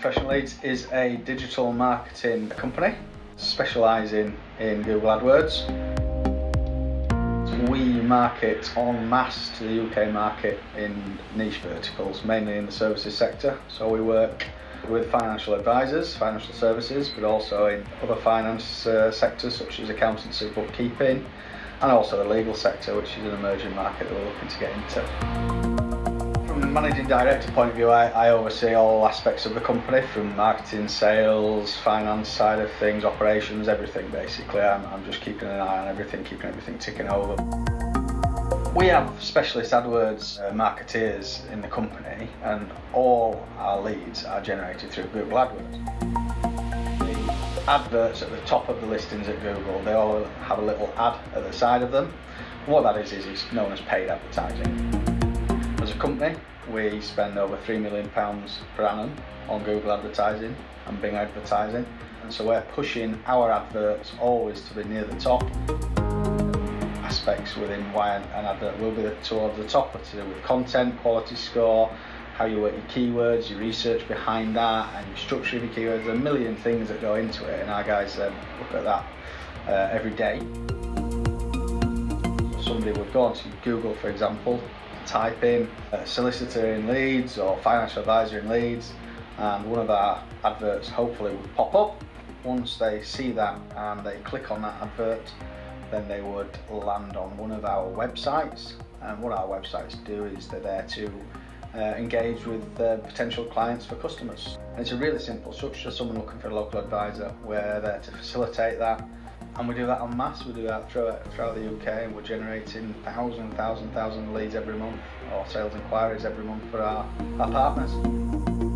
Professional Leads is a digital marketing company specialising in Google AdWords. We market en masse to the UK market in niche verticals, mainly in the services sector. So we work with financial advisors, financial services, but also in other finance uh, sectors such as accountancy, bookkeeping, and also the legal sector, which is an emerging market that we're looking to get into from managing director point of view, I, I oversee all aspects of the company from marketing, sales, finance side of things, operations, everything basically. I'm, I'm just keeping an eye on everything, keeping everything ticking over. We have specialist AdWords uh, marketeers in the company, and all our leads are generated through Google AdWords. The adverts at the top of the listings at Google, they all have a little ad at the side of them. What that is, is it's known as paid advertising. Company, we spend over £3 million per annum on Google advertising and Bing advertising. And so we're pushing our adverts always to be near the top. Aspects within why an advert will be towards the top are to do with content, quality score, how you work your keywords, your research behind that, and your structure of your keywords. A million things that go into it, and our guys um, look at that uh, every day. Somebody would go onto Google, for example, type in a solicitor in Leeds or financial advisor in Leeds and one of our adverts hopefully would pop up. Once they see that and they click on that advert then they would land on one of our websites and what our websites do is they're there to uh, engage with uh, potential clients for customers. And it's a really simple structure, someone looking for a local advisor, we're there to facilitate that and we do that en masse. We do that throughout, throughout the UK, and we're generating thousand, thousand, thousand leads every month, or sales inquiries every month for our, our partners.